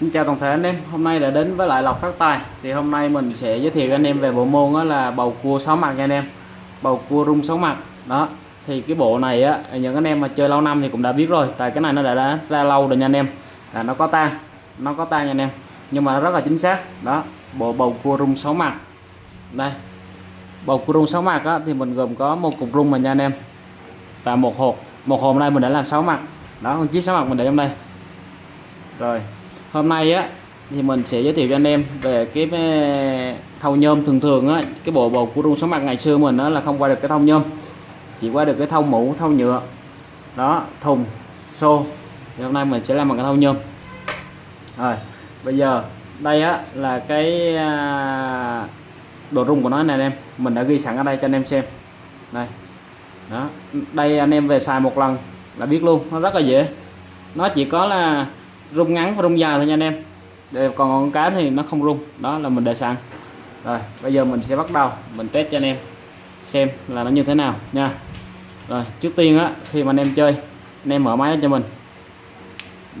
Xin chào toàn thể anh em, hôm nay đã đến với lại lọc Phát Tài. Thì hôm nay mình sẽ giới thiệu anh em về bộ môn đó là bầu cua 6 mặt nha anh em. Bầu cua rung 6 mặt. Đó, thì cái bộ này á, những anh em mà chơi lâu năm thì cũng đã biết rồi Tại cái này nó đã, đã ra lâu rồi nha anh em. Là Nó có tan, nó có tan nha anh em. Nhưng mà nó rất là chính xác. Đó, bộ bầu cua rung 6 mặt. Đây, bầu cua rung 6 mặt á, thì mình gồm có một cục rung mà nha anh em. Và một hộp, một hộp này mình đã làm 6 mặt. Đó, con chip 6 mặt mình để trong đây. Rồi hôm nay á, thì mình sẽ giới thiệu cho anh em về cái ờ, thau nhôm thường thường á. Cái bộ bầu của rung số mặt ngày xưa mình đó là không qua được cái thau nhôm, chỉ qua được cái thau mũ, thau nhựa. Đó, thùng, xô. Thì hôm nay mình sẽ làm bằng cái thau nhôm. Rồi, bây giờ đây á là cái độ đồ rung của nó này anh em. Mình đã ghi sẵn ở đây cho anh em xem. Đây. Đó, đây anh em về xài một lần là biết luôn, nó rất là dễ. Nó chỉ có là rung ngắn và rung dài thôi nha anh em. Để còn con cá thì nó không rung. Đó là mình để sẵn. Rồi, bây giờ mình sẽ bắt đầu. Mình test cho anh em xem là nó như thế nào nha. Rồi, trước tiên á, khi mà anh em chơi, anh em mở máy lên cho mình.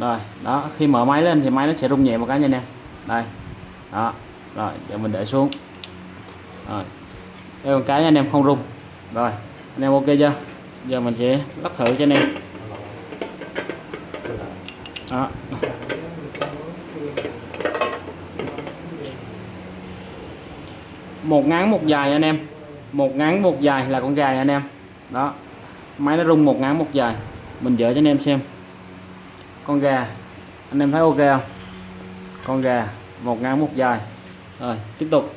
Rồi, đó, khi mở máy lên thì máy nó sẽ rung nhẹ một cái nha anh em. Đây, đó, rồi, giờ mình để xuống. Rồi đây con cái anh em, không rung. Rồi, anh em ok chưa? Giờ mình sẽ lắp thử cho anh em. Đó. Một ngắn, một dài anh em. Một ngắn, một dài là con gà anh em. Đó. Máy nó rung một ngắn, một dài. Mình dỡ cho anh em xem. Con gà. Anh em thấy ok không? Con gà. Một ngắn, một dài. Rồi, tiếp tục.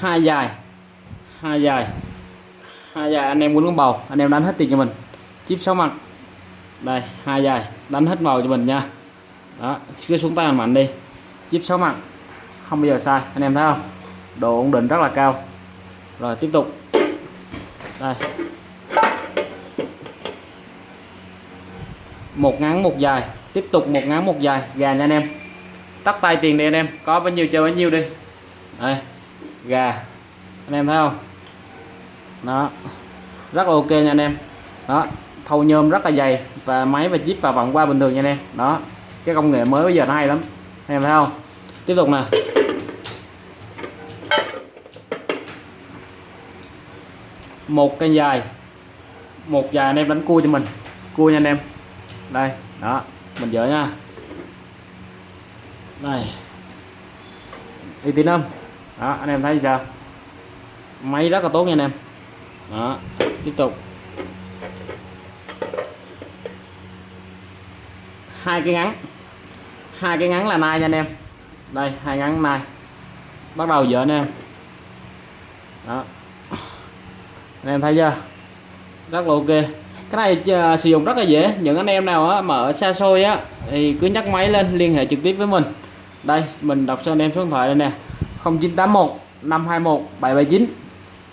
Hai dài. Hai dài. Hai dài, anh em muốn con bầu. Anh em đánh hết tiền cho mình. Chip sáu mặt. Đây, hai dài. Đánh hết màu cho mình nha đó, cứ xuống tay mạnh đi. Chip sáu mặt không bao giờ sai, anh em thấy không? Độ ổn định rất là cao. Rồi, tiếp tục. Đây. Một ngắn, một dài. Tiếp tục một ngắn, một dài. Gà nha anh em. Tắt tay tiền đi anh em. Có bao nhiêu chơi bấy nhiêu đi. Đây. Gà. Anh em thấy không? Đó. Rất là ok nha anh em. Đó. Thâu nhôm rất là dày. Và máy và chip và vòng qua bình thường nha anh em. Đó cái công nghệ mới bây giờ nó hay lắm. Anh em thấy không? Tiếp tục nè. Một cây dài. Một dài anh em đánh cua cho mình. Cua nha anh em. Đây, đó. Mình dỡ nha. Đây. Uy tín không? Đó, anh em thấy sao? Máy rất là tốt nha anh em. Đó, tiếp tục. Hai cái ngắn hai cái ngắn là nai nha anh em. Đây hai ngắn nai bắt đầu dỡ anh em. Đó. Anh em thấy chưa? Rất là ok. Cái này uh, sử dụng rất là dễ. Những anh em nào á, mà ở xa xôi á thì cứ nhắc máy lên liên hệ trực tiếp với mình. Đây mình đọc cho anh em số điện thoại đây nè. 0981 521 779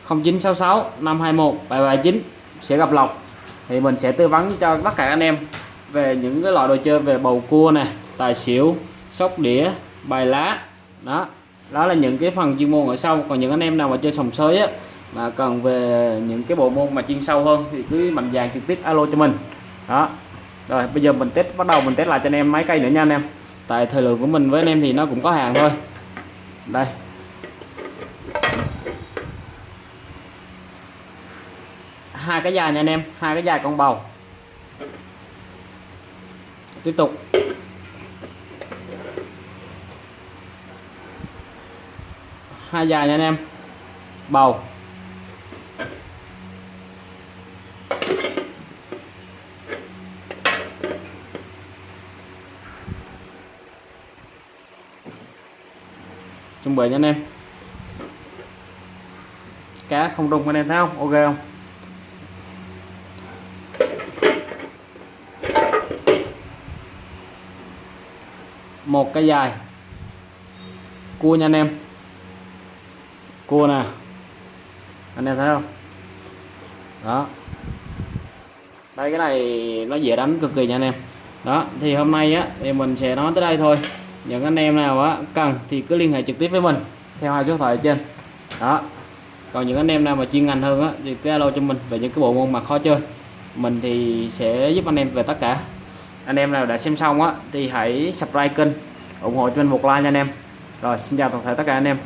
0966 521 779 sẽ gặp Lộc. Thì mình sẽ tư vấn cho tất cả anh em về những cái loại đồ chơi về bầu cua nè tài xỉu, sóc đĩa, bài lá. Đó đó là những cái phần chuyên môn ở sau. Còn những anh em nào mà chơi sòng sới á, mà cần về những cái bộ môn mà chuyên sâu hơn thì cứ mạnh dạn trực tiếp alo cho mình. Đó. Rồi, bây giờ mình test, bắt đầu mình test lại cho anh em máy cây nữa nha anh em. Tại thời lượng của mình với anh em thì nó cũng có hàng thôi. Đây. Hai cái dài nha anh em, hai cái dài con bầu. Tiếp tục. Hai dài nha anh em. Bầu. Chuẩn bị nha anh em. Cá không rung anh em thấy không? Ok không? Một cái dài. Cua nha anh em cua nè. Anh em thấy không? Đó. Đây, cái này nó dễ đánh cực kỳ nha anh em. Đó, thì hôm nay á, thì mình sẽ nói tới đây thôi. Những anh em nào á, cần thì cứ liên hệ trực tiếp với mình, theo hai số điện thoại trên. Đó. Còn những anh em nào mà chuyên ngành hơn á, thì cứ alo cho mình về những cái bộ môn mà khó chơi. Mình thì sẽ giúp anh em về tất cả. Anh em nào đã xem xong á, thì hãy subscribe kênh, ủng hộ cho mình một like nha anh em. Rồi, xin chào toàn thể tất cả anh em.